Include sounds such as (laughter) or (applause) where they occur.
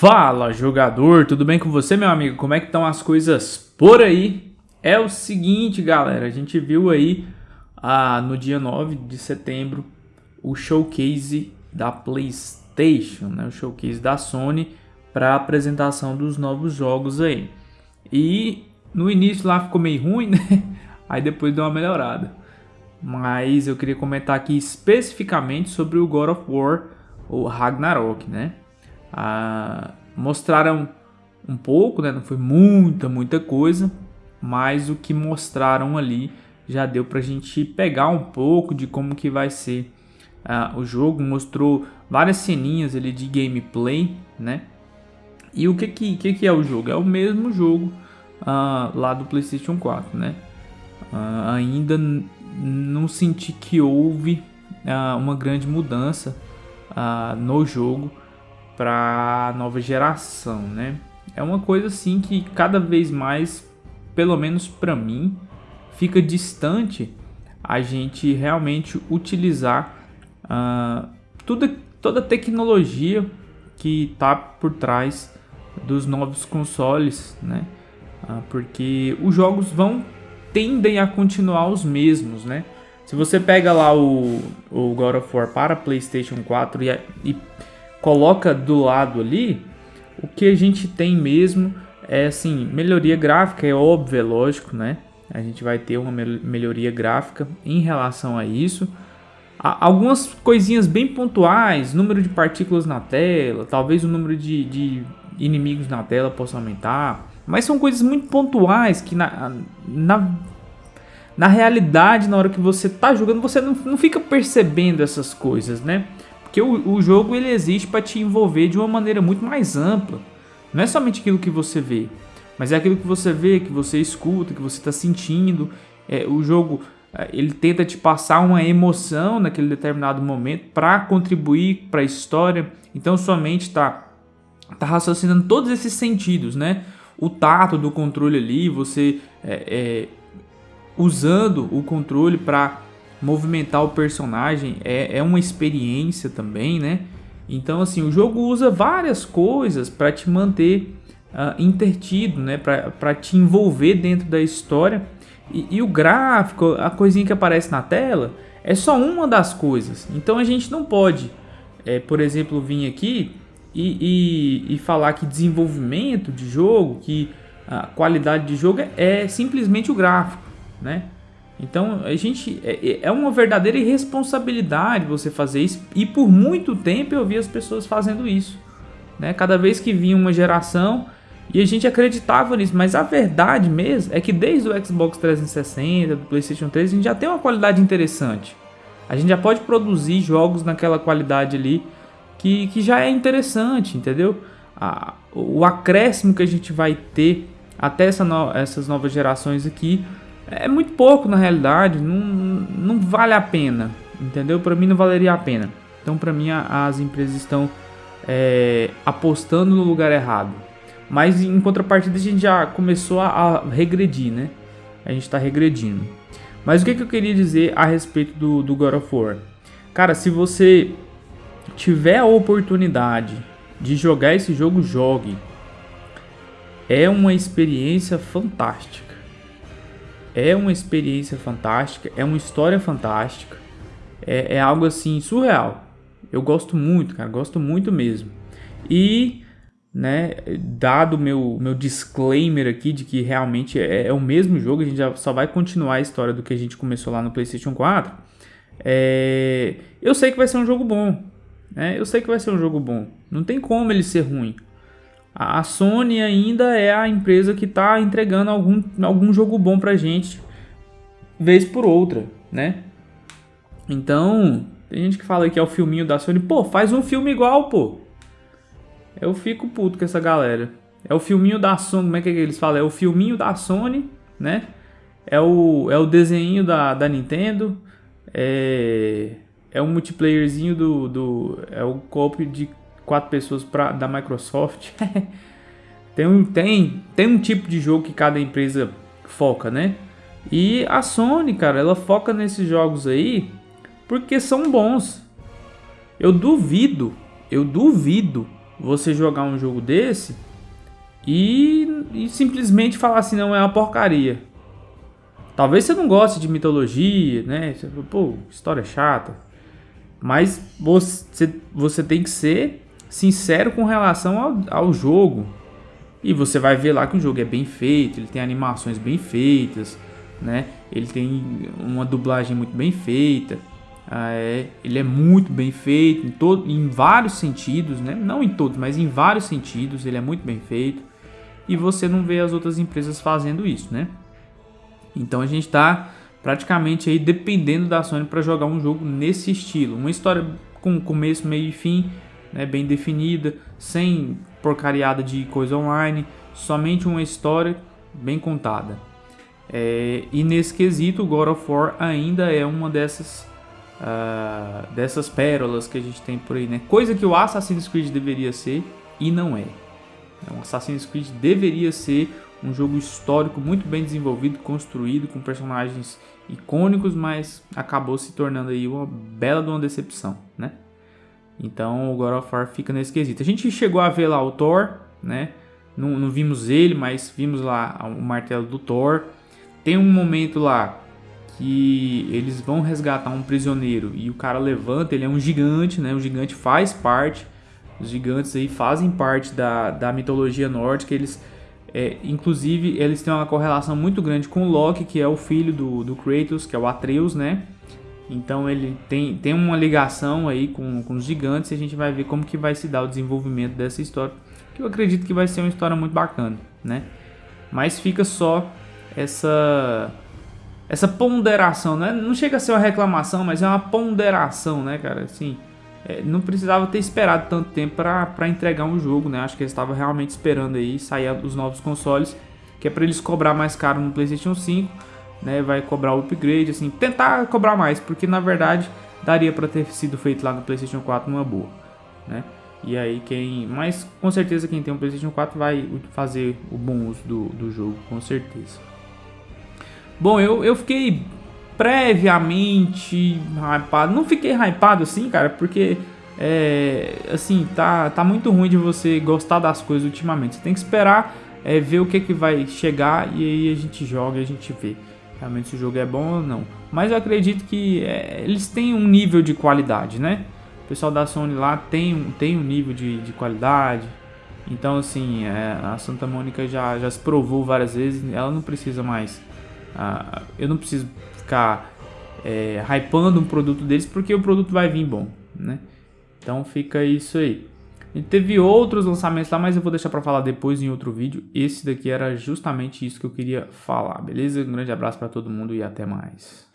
Fala jogador, tudo bem com você meu amigo? Como é que estão as coisas por aí? É o seguinte galera, a gente viu aí ah, no dia 9 de setembro o showcase da Playstation, né? o showcase da Sony para apresentação dos novos jogos aí. E no início lá ficou meio ruim, (laughs) né? Aí depois deu uma melhorada. Mas eu queria comentar aqui especificamente sobre o God of War, o Ragnarok, né? Ah, mostraram um pouco, né? Não foi muita, muita coisa, mas o que mostraram ali já deu pra gente pegar um pouco de como que vai ser ah, o jogo. Mostrou várias ceninhas ali de gameplay, né? E o que que, que, que é o jogo? É o mesmo jogo ah, lá do PlayStation 4, né? Ah, ainda não senti que houve ah, uma grande mudança ah, no jogo para nova geração, né? É uma coisa assim que cada vez mais, pelo menos para mim, fica distante a gente realmente utilizar uh, tudo, toda a tecnologia que está por trás dos novos consoles, né? Uh, porque os jogos vão tendem a continuar os mesmos, né? Se você pega lá o, o God of War para PlayStation 4 e, e coloca do lado ali, o que a gente tem mesmo é assim, melhoria gráfica, é óbvio, é lógico, né? A gente vai ter uma melhoria gráfica em relação a isso. Algumas coisinhas bem pontuais, número de partículas na tela, talvez o número de, de inimigos na tela possa aumentar. Mas são coisas muito pontuais que na, na, na realidade, na hora que você tá jogando, você não, não fica percebendo essas coisas, né? Porque o, o jogo ele existe para te envolver de uma maneira muito mais ampla. Não é somente aquilo que você vê, mas é aquilo que você vê, que você escuta, que você está sentindo. É, o jogo é, ele tenta te passar uma emoção naquele determinado momento para contribuir para a história. Então sua mente está tá raciocinando todos esses sentidos, né? O tato do controle ali, você é, é, usando o controle para movimentar o personagem é, é uma experiência também, né? Então, assim, o jogo usa várias coisas para te manter uh, intertido, né? Para te envolver dentro da história. E, e, o gráfico, a coisinha que aparece na tela, é só uma das coisas. Então a gente não pode, é, por exemplo, vir aqui e, e, e, falar que desenvolvimento de jogo, que a qualidade de jogo é, é simplesmente o gráfico, né? Então a gente é, é, é uma verdadeira irresponsabilidade você fazer isso e por muito tempo eu vi as pessoas fazendo isso, né? Cada vez que vinha uma geração e a gente acreditava nisso, mas a verdade mesmo é que desde o Xbox 360, do PlayStation 3, a gente já tem uma qualidade interessante. A gente já pode produzir jogos naquela qualidade ali que, que já é interessante, entendeu? A, o acréscimo que a gente vai ter até essa no, essas novas gerações aqui é muito pouco na realidade, não, não vale a pena, entendeu? Para mim não valeria a pena. Então para mim as empresas estão é, apostando no lugar errado. Mas em contrapartida a gente já começou a, a regredir, né? A gente está regredindo. Mas o que, que eu queria dizer a respeito do, do God of War? Cara, se você tiver a oportunidade de jogar esse jogo, jogue. É uma experiência fantástica é uma experiência fantástica, é uma história fantástica, é, é algo assim surreal. Eu gosto muito, cara, gosto muito mesmo. E, né, dado meu meu disclaimer aqui de que realmente é, é, o mesmo jogo, a gente já só vai continuar a história do que a gente começou lá no PlayStation 4. É, eu sei que vai ser um jogo bom, né? Eu sei que vai ser um jogo bom. Não tem como ele ser ruim. A Sony ainda é a empresa que está entregando algum, algum jogo bom pra gente, vez por outra, né? Então, tem gente que fala que é o filminho da Sony. Pô, faz um filme igual, pô. Eu fico puto com essa galera. É o filminho da Sony, como é que eles falam? É o filminho da Sony, né? É o, é o desenho da, da Nintendo. É, é o multiplayerzinho do, do... É o copo de quatro pessoas pra, da Microsoft. (laughs) tem, um, tem, tem um tipo de jogo que cada empresa foca, né? E a Sony, cara, ela foca nesses jogos aí porque são bons. Eu duvido, eu duvido você jogar um jogo desse e, e simplesmente falar assim, não é uma porcaria. Talvez você não goste de mitologia, né? Pô, história chata. Mas você, você tem que ser sincero com relação ao, ao jogo. E você vai ver lá que o jogo é bem feito, ele tem animações bem feitas, né? Ele tem uma dublagem muito bem feita. Ah, é, ele é muito bem feito em, todo, em vários sentidos, né? Não em todos, mas em vários sentidos ele é muito bem feito. E você não vê as outras empresas fazendo isso, né? Então a gente está praticamente aí dependendo da Sony para jogar um jogo nesse estilo, uma história com começo, meio e fim, né, bem definida, sem porcariada de coisa online, somente uma história bem contada. É, e nesse quesito, God of War ainda é uma dessas uh, dessas pérolas que a gente tem por aí, né? Coisa que o Assassin's Creed deveria ser e não é. O Assassin's Creed deveria ser um jogo histórico muito bem desenvolvido, construído, com personagens icônicos, mas acabou se tornando aí uma bela de uma decepção, né? Então o God of War fica nesse quesito. A gente chegou a ver lá o Thor, né? Não, não vimos ele, mas vimos lá o martelo do Thor. Tem um momento lá que eles vão resgatar um prisioneiro e o cara levanta, ele é um gigante, né? O gigante faz parte, os gigantes aí fazem parte da, da mitologia nórdica, eles... É, inclusive, eles têm uma correlação muito grande com Loki, que é o filho do, do Kratos, que é o Atreus, né? Então ele tem, tem uma ligação aí com, com os gigantes e a gente vai ver como que vai se dar o desenvolvimento dessa história. Que eu acredito que vai ser uma história muito bacana, né? Mas fica só essa essa ponderação, né? Não chega a ser uma reclamação, mas é uma ponderação, né, cara? Assim, é, não precisava ter esperado tanto tempo para entregar um jogo, né? Acho que eles estavam realmente esperando aí sair os novos consoles, que é para eles cobrar mais caro no PlayStation 5 né, vai cobrar o upgrade, assim, tentar cobrar mais, porque na verdade daria para ter sido feito lá no PlayStation 4 numa boa, né? E aí quem, mas com certeza quem tem um PlayStation 4 vai fazer o bom uso do, do jogo, com certeza. Bom, eu, eu fiquei previamente hypado, não fiquei hypado assim, cara, porque é, assim, tá, tá muito ruim de você gostar das coisas ultimamente. Você tem que esperar é, ver o que, que vai chegar e aí a gente joga e a gente vê realmente se o jogo é bom ou não. Mas eu acredito que é, eles têm um nível de qualidade, né? O pessoal da Sony lá tem, tem um nível de, de qualidade. Então, assim, é, a Santa Mônica já, já se provou várias vezes, ela não precisa mais. Ah, eu não preciso ficar é, hypando um produto deles porque o produto vai vir bom, né? Então fica isso aí. E teve outros lançamentos lá, mas eu vou deixar para falar depois em outro vídeo. Esse daqui era justamente isso que eu queria falar, beleza? Um grande abraço para todo mundo e até mais.